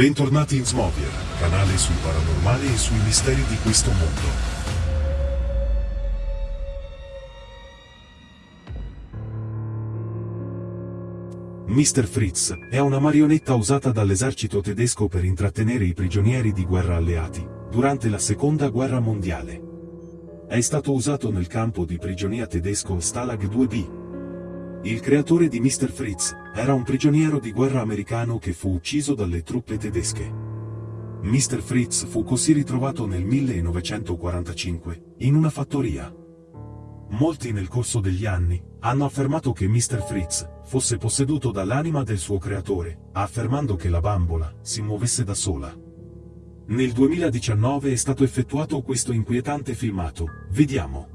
Bentornati in Smovier, canale sul paranormale e sui misteri di questo mondo. Mr. Fritz è una marionetta usata dall'esercito tedesco per intrattenere i prigionieri di guerra alleati, durante la seconda guerra mondiale. È stato usato nel campo di prigionia tedesco Stalag 2B. Il creatore di Mr. Fritz era un prigioniero di guerra americano che fu ucciso dalle truppe tedesche. Mr. Fritz fu così ritrovato nel 1945, in una fattoria. Molti nel corso degli anni hanno affermato che Mr. Fritz fosse posseduto dall'anima del suo creatore, affermando che la bambola si muovesse da sola. Nel 2019 è stato effettuato questo inquietante filmato, vediamo.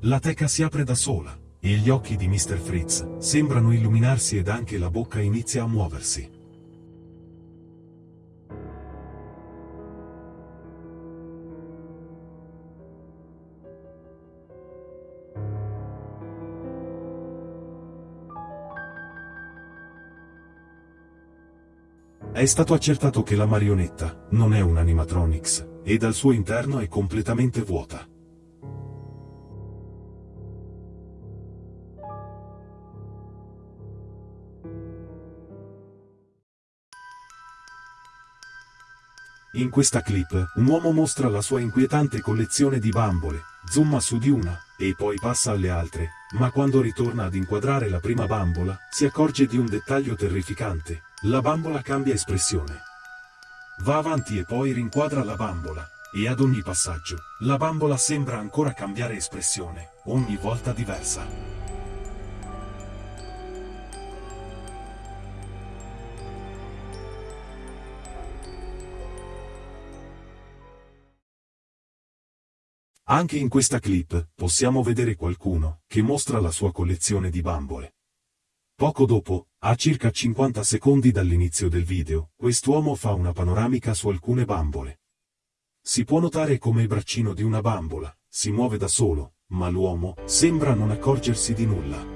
La teca si apre da sola, e gli occhi di Mr. Fritz sembrano illuminarsi ed anche la bocca inizia a muoversi. È stato accertato che la marionetta non è un animatronics, e dal suo interno è completamente vuota. In questa clip, un uomo mostra la sua inquietante collezione di bambole, zooma su di una, e poi passa alle altre, ma quando ritorna ad inquadrare la prima bambola, si accorge di un dettaglio terrificante, la bambola cambia espressione. Va avanti e poi rinquadra la bambola, e ad ogni passaggio, la bambola sembra ancora cambiare espressione, ogni volta diversa. Anche in questa clip, possiamo vedere qualcuno, che mostra la sua collezione di bambole. Poco dopo, a circa 50 secondi dall'inizio del video, quest'uomo fa una panoramica su alcune bambole. Si può notare come il braccino di una bambola si muove da solo, ma l'uomo sembra non accorgersi di nulla.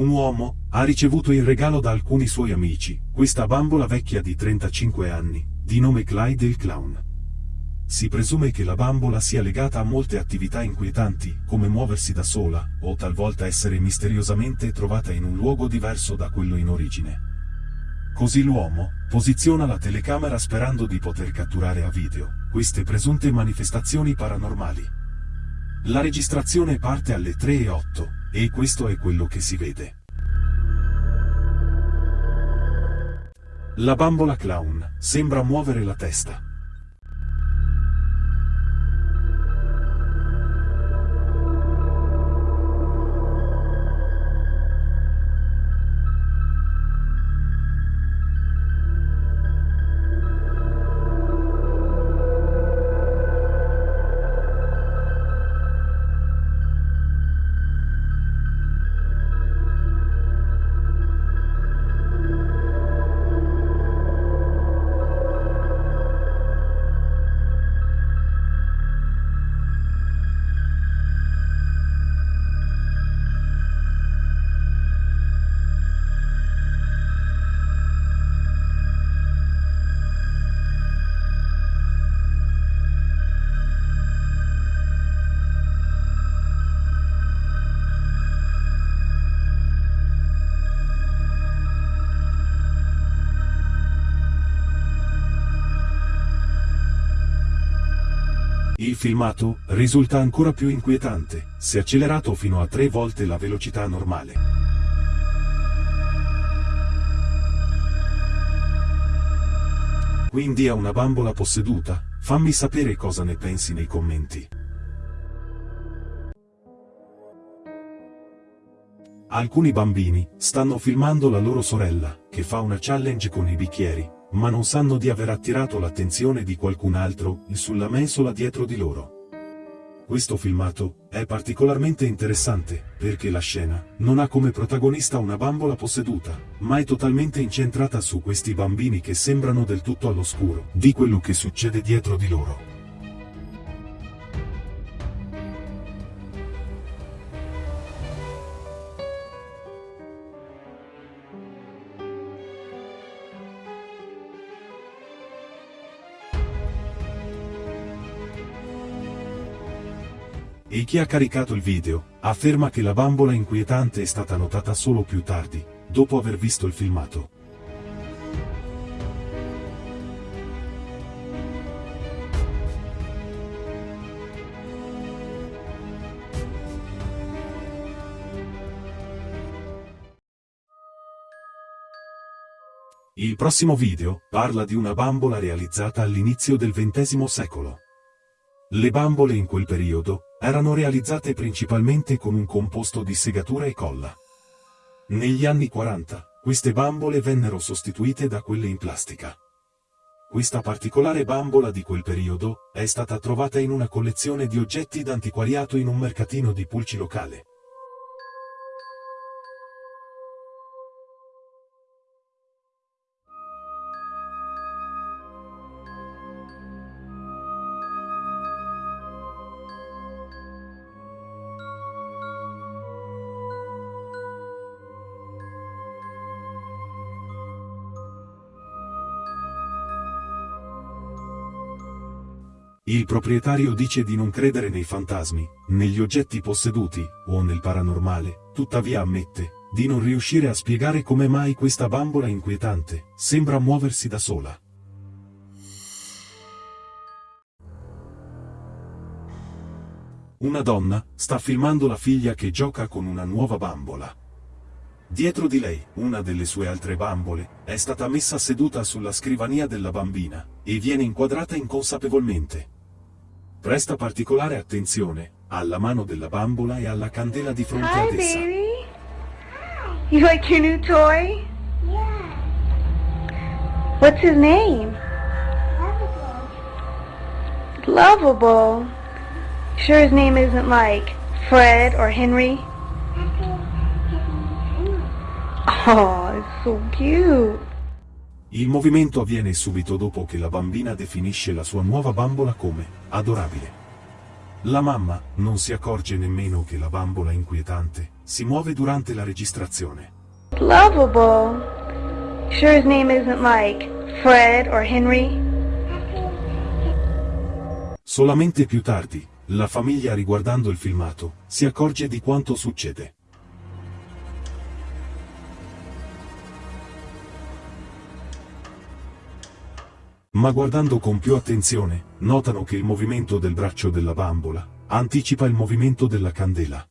Un uomo ha ricevuto in regalo da alcuni suoi amici questa bambola vecchia di 35 anni, di nome Clyde il Clown. Si presume che la bambola sia legata a molte attività inquietanti, come muoversi da sola, o talvolta essere misteriosamente trovata in un luogo diverso da quello in origine. Così l'uomo posiziona la telecamera sperando di poter catturare a video queste presunte manifestazioni paranormali. La registrazione parte alle 3.08 e questo è quello che si vede. La bambola clown sembra muovere la testa. Il filmato risulta ancora più inquietante, se accelerato fino a tre volte la velocità normale. Quindi ha una bambola posseduta? Fammi sapere cosa ne pensi nei commenti. Alcuni bambini stanno filmando la loro sorella, che fa una challenge con i bicchieri, ma non sanno di aver attirato l'attenzione di qualcun altro sulla mensola dietro di loro. Questo filmato è particolarmente interessante perché la scena non ha come protagonista una bambola posseduta, ma è totalmente incentrata su questi bambini che sembrano del tutto all'oscuro di quello che succede dietro di loro. E chi ha caricato il video, afferma che la bambola inquietante è stata notata solo più tardi, dopo aver visto il filmato. Il prossimo video parla di una bambola realizzata all'inizio del XX secolo. Le bambole in quel periodo erano realizzate principalmente con un composto di segatura e colla. Negli anni 40, queste bambole vennero sostituite da quelle in plastica. Questa particolare bambola di quel periodo è stata trovata in una collezione di oggetti d'antiquariato in un mercatino di pulci locale. Il proprietario dice di non credere nei fantasmi, negli oggetti posseduti, o nel paranormale, tuttavia ammette di non riuscire a spiegare come mai questa bambola inquietante sembra muoversi da sola. Una donna sta filmando la figlia che gioca con una nuova bambola. Dietro di lei, una delle sue altre bambole, è stata messa seduta sulla scrivania della bambina, e viene inquadrata inconsapevolmente. Presta particolare attenzione alla mano della bambola e alla candela di fronte Hi, ad essa. baby. You like your new toy? Yeah. What's his name? Lovable. Sure his name isn't like Fred or Henry? Oh, it's so cute. Il movimento avviene subito dopo che la bambina definisce la sua nuova bambola come adorabile. La mamma non si accorge nemmeno che la bambola inquietante si muove durante la registrazione. Lovable. Sure his name isn't like Fred or Henry? Solamente più tardi, la famiglia riguardando il filmato, si accorge di quanto succede. Ma guardando con più attenzione, notano che il movimento del braccio della bambola anticipa il movimento della candela.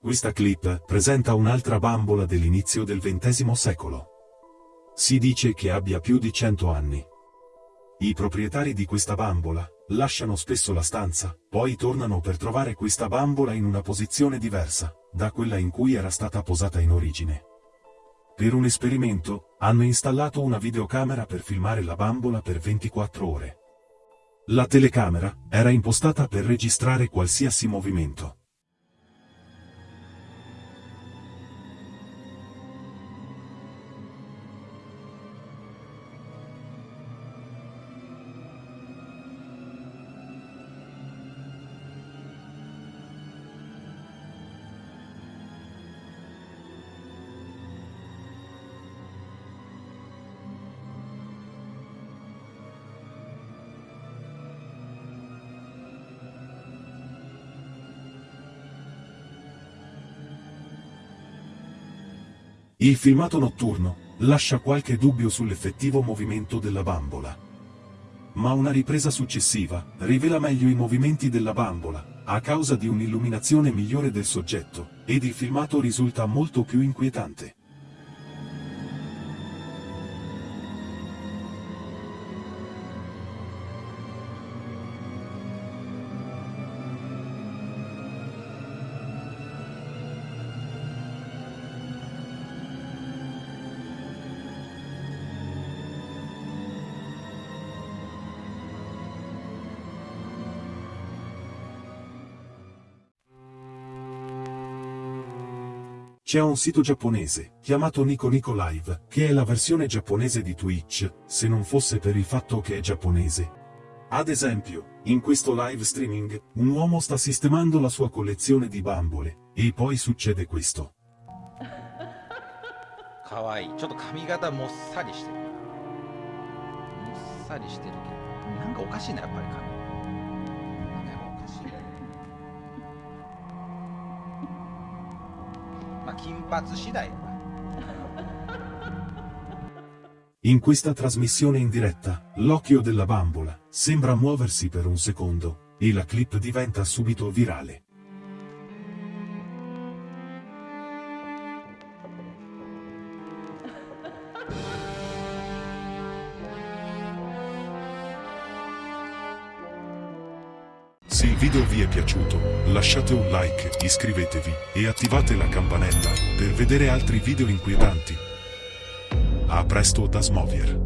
Questa clip presenta un'altra bambola dell'inizio del XX secolo. Si dice che abbia più di 100 anni. I proprietari di questa bambola lasciano spesso la stanza, poi tornano per trovare questa bambola in una posizione diversa da quella in cui era stata posata in origine. Per un esperimento, hanno installato una videocamera per filmare la bambola per 24 ore. La telecamera era impostata per registrare qualsiasi movimento. Il filmato notturno lascia qualche dubbio sull'effettivo movimento della bambola. Ma una ripresa successiva rivela meglio i movimenti della bambola, a causa di un'illuminazione migliore del soggetto, ed il filmato risulta molto più inquietante. C'è un sito giapponese, chiamato Nico Nico Live, che è la versione giapponese di Twitch, se non fosse per il fatto che è giapponese. Ad esempio, in questo live streaming, un uomo sta sistemando la sua collezione di bambole, e poi succede questo. かわいいちょっと髪型もっさりしてるなもっさりしてるけどなんかおかしいなやっぱり髪 まあ金髪次第だな In questa trasmissione in diretta, l'occhio della bambola sembra muoversi per un secondo, e la clip diventa subito virale. Il video vi è piaciuto, lasciate un like, iscrivetevi e attivate la campanella per vedere altri video inquietanti. A presto da Smovier.